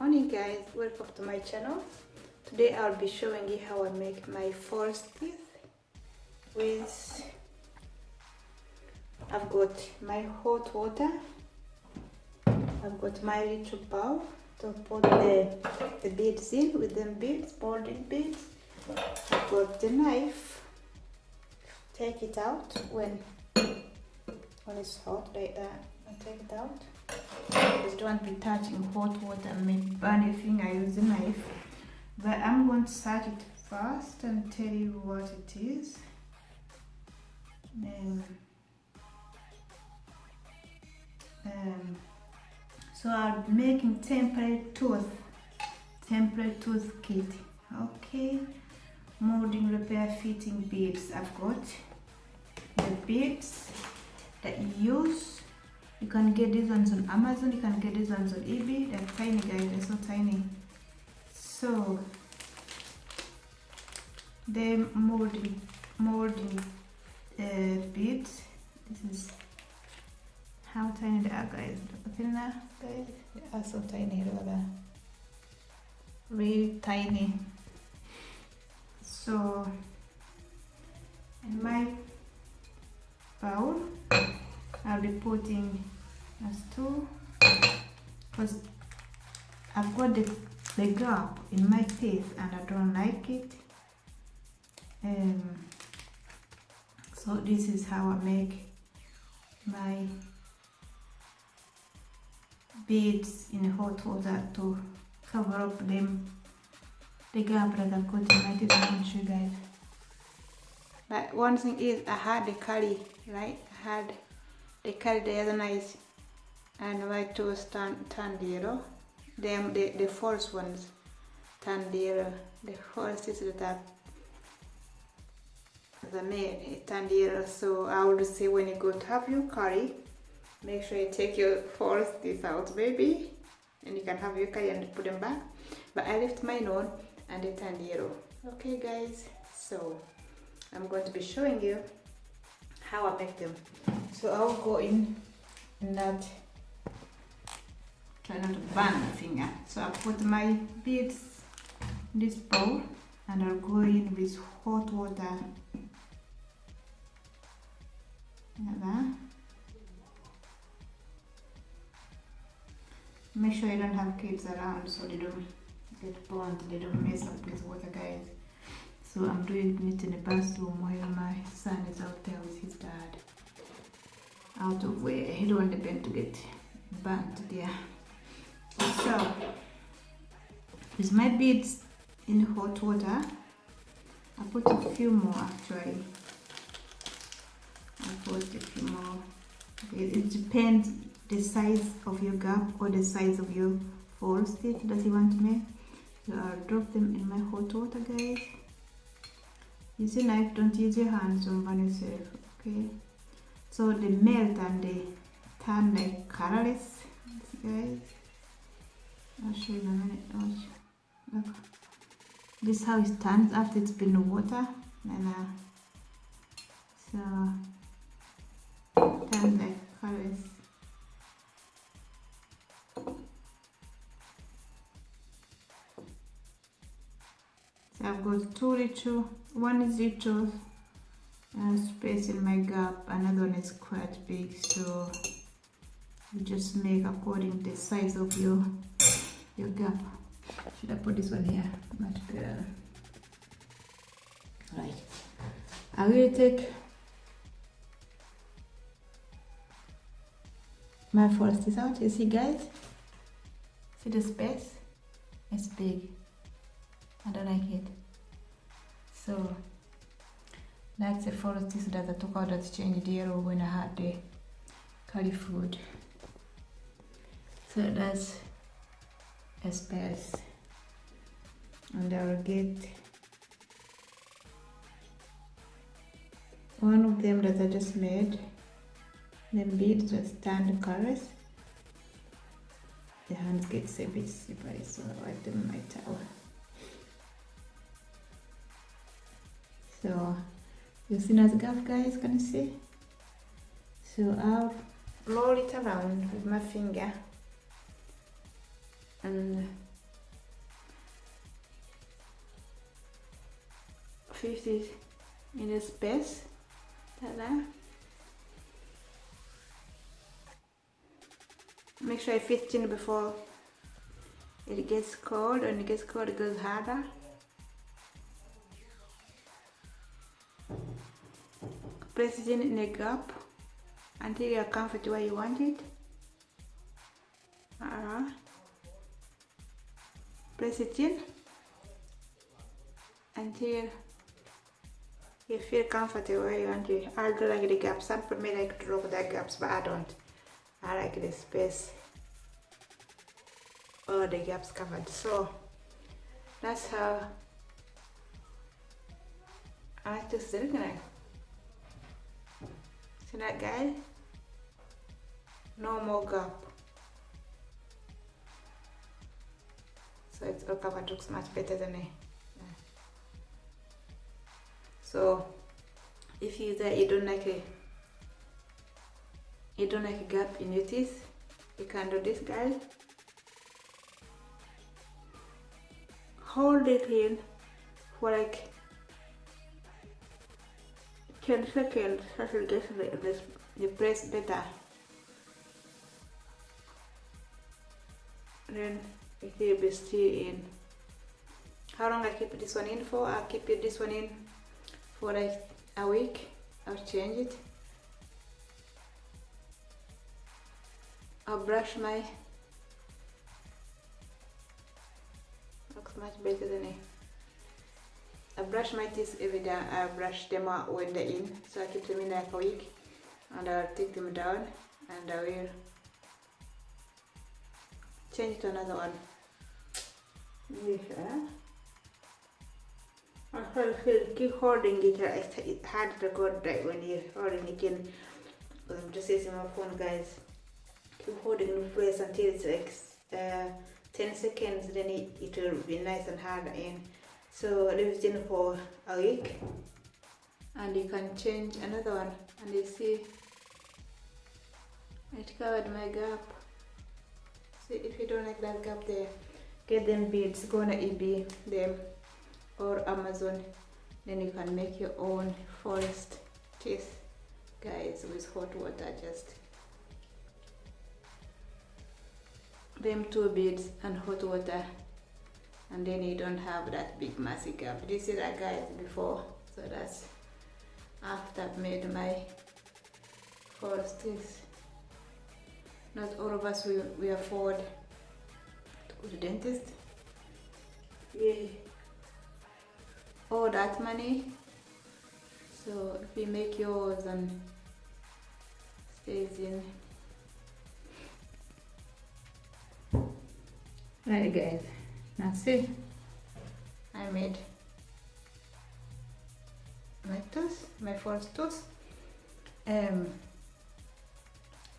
morning guys. Welcome to my channel. Today i'll be showing you how i make my false teeth with i've got my hot water. I've got my little bowl to put the, the beads in with them beads molding beads. I've got the knife. Take it out when when it's hot like that. And take it out just don't be touching hot water maybe burn your finger use a knife. But I'm going to start it first and tell you what it is. Um, um, so be making temporary tooth temporary tooth kit. Okay. Molding repair fitting beads I've got the beads that you use you can get these ones on Amazon, you can get these ones on eBay. They're tiny guys, they're so tiny. So they molding molding uh, beads. This is how tiny they are guys. At that guys. They are so tiny, at. Really tiny. So in my bowl I'll be putting as two. Because I've got the, the gap in my teeth and I don't like it. Um, so this is how I make my beads in hot water to cover up them. The gap that I've got in my teeth I want you guys. But one thing is I had the curry right? I had the carry the other nice and white turn, turned yellow them the, the false ones. Yellow the false is that the turned yellow so I would say when you go to have your curry make sure you take your false teeth out baby. And you can have your curry and put them back. But I left mine on and they turned yellow okay guys. So I'm going to be showing you how I make them. So I'll go in in that try not to burn my finger. So I put my beads in this bowl and I'll go in with hot water. Make sure you don't have kids around so they don't get burned they don't mess up with water guys. So I'm doing it in the bathroom while my son is out there with his dad. Out of where he don't want the pen to get burnt there so with my beads in hot water. I put a few more actually. I put a few more. It depends the size of your gap or the size of your fall stitch that you want to make. So I'll drop them in my hot water guys. Use your knife don't use your hands don't burn yourself okay? So they melt and they turn like colorless guys I'll show you in a minute look. This is how it turns after it's been in water and uh, so turns like colorless so I've got two little one is little uh, space in my gap another one is quite big so you just make according the size of your your gap. Should I put this one here? Much uh, better right. I will take my forest out. You see guys? See the space? It's big. I don't like it. So that's the forest that I took out that changed yellow when I had the curry food. So that's space and I'll get one of them that I just made. Then beads with stand colors. The hands get a bit slippery so I in my towel so you see as gap guys can you see? So I'll roll it around with my finger and 50 in the space like that. Make sure I fit in before it gets cold. And it gets cold it goes harder. Place it in, in a gap until you're comfortable where you want it. Uh -huh press it in until you feel comfortable where you want to. I do like the gaps. Some people may like to the gaps, but I don't. I like the space. All the gaps covered. So that's how I like to sit like. See that guy? No more gap. So it's all covered looks much better than it. So if you that you don't like a you don't like a gap in your teeth, you can do this guys. Hold it in for like 10 seconds until it gets the, the press better. Then it will be still in. How long I keep this one in for? I'll keep this one in for like a week. I'll change it. I'll brush my looks much better than it. I brush my teeth every day. I brush them out when they're in. So I keep them in like a week and I'll take them down and I will change to another one yeah. I feel keep holding it. It's hard to record right when you're holding it in. I'm just using my phone, guys. Keep holding in place until it's like uh, 10 seconds, then it, it will be nice and hard in. So leave it in for a week, and you can change another one. And you see, it covered my gap. See, if you don't like that gap there, get them beads. Go on eBay them or Amazon. Then you can make your own forest teeth guys with hot water just them two beads and hot water. And then you don't have that big massive gap you see that guys before so that's after I've made my forest teeth not all of us we, we afford to go to dentist. Yeah all that money. So if you make yours and stays in. Right guys. That's it. I made my toes my first toes um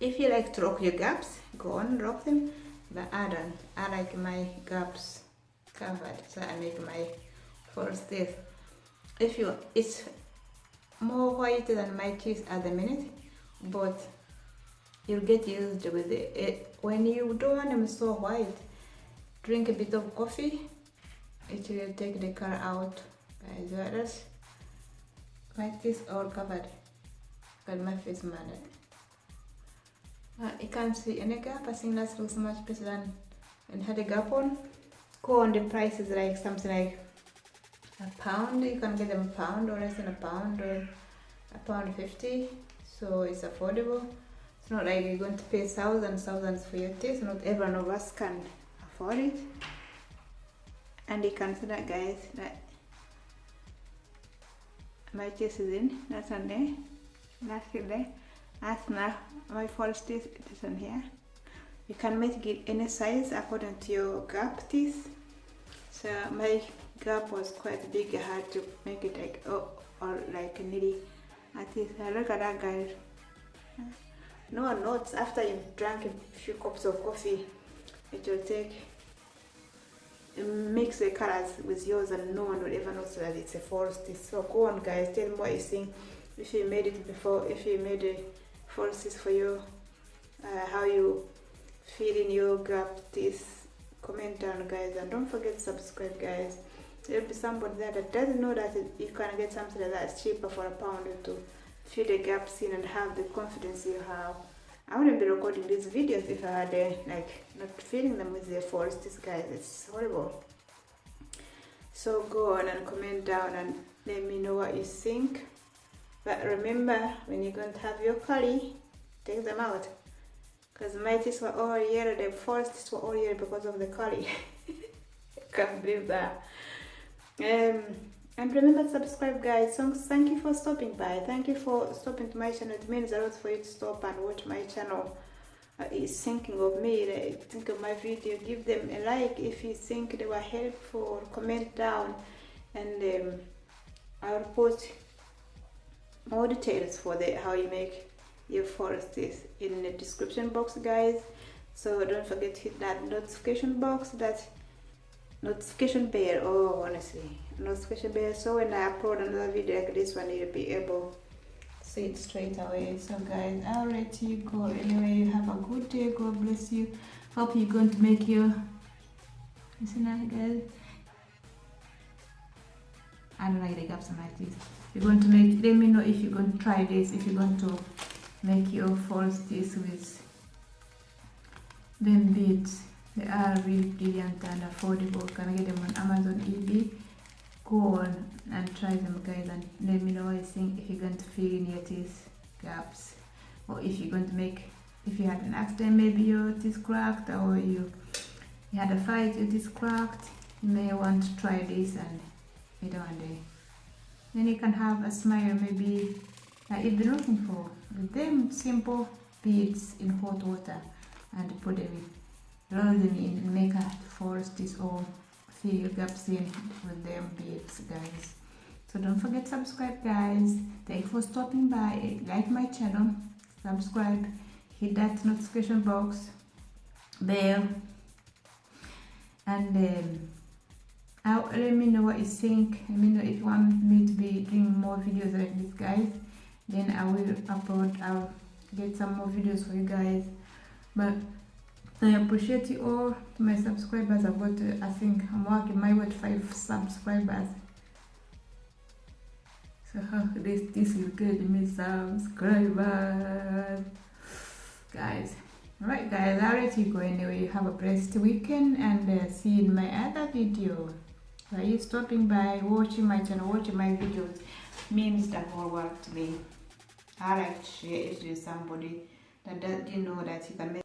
if you like to rock your gaps go on rock them. But I don't. I like my gaps covered so I make my first this if you it's more white than my teeth at the minute but you'll get used with it. it when you don't want them so white drink a bit of coffee it will take the color out as well as my teeth all covered but my face matted Ah, uh, you can't see any gap I think that looks er much better than and had a gap on. Go on the price is er like something like a pound. You can get them a pound or less than a pound eh, or a pound 50 so it's affordable. It's not like you're going to pay thousands thousands for your teeth not everyone of us can afford it. And you can see that guys that my teeth is in. That's on there. That's it there now my false teeth is on here you can make it any size according to your gap teeth so my gap was quite big. I had to make it like oh, or like nearly at least. Look at that guy. No one after you've drank a few cups of coffee, it will take mix the colors with yours and no one will ever know that it's a forest. So go on guys, tell me what you think. If you made it before, if you made a forest for you, uh, how you feel in your gap this comment down guys and don't forget to subscribe guys. There'll be somebody there that doesn't know that you can get something like that. Cheaper for a pound or two. Fill the gaps in and have the confidence you have. I wouldn't be recording these videos if I had uh, like not filling them with the forest this guys it's horrible. So go on and comment down and let me know what you think but remember when you're going to have your curry take them out. Because my teeth were all yellow the forests were all yellow because of the curry. Can't believe that. Um and remember to subscribe guys. So thank you for stopping by. Thank you for stopping to my channel. It means a lot for you to stop and watch my channel. Uh, is thinking of me. Think of my video. Give them a like if you think they were helpful. Comment down. And um, i'll post more details for the how you make your forests in the description box guys. So don't forget to hit that notification box that notification bell. Oh honestly notification bell. So when i upload another video like this one you'll be able to see it straight away. So guys i'll let you go. Anyway you have a good day. God bless you. Hope you're going to make your listen guys I don't like the gaps in my teeth. You're going to make, let me know if you're going to try this, if you're going to make your false teeth with them beads. They are really brilliant and affordable. Can I get them on Amazon, eBay? Go on and try them guys and let me know what you think if you're going to fill in your teeth gaps or if you're going to make, if you had an accident, maybe your teeth cracked or you, you had a fight, your teeth cracked, you may want to try this and day. Then you can have a smile maybe like if you're looking for them simple beads in hot water and put them in, roll them in and make a this or fill your gaps in with them beads guys. So don't forget subscribe guys. Thank you for stopping by. Like my channel, subscribe, hit that notification box, bell and um, let me know what you think. Let me know if you want me to be doing more videos like this guys. Then i will upload i'll get some more videos for you guys. But i appreciate you all. To my subscribers i've got uh, i think i'm working my way to five subscribers. So this this is good. Me subscribers. Guys. Alright guys, I'll let you go anyway. Have a blessed weekend and uh, see you in my other video. Are you stopping by, watching my channel, watching my videos means the whole world to me. I like to share it with somebody that didn't know that you can make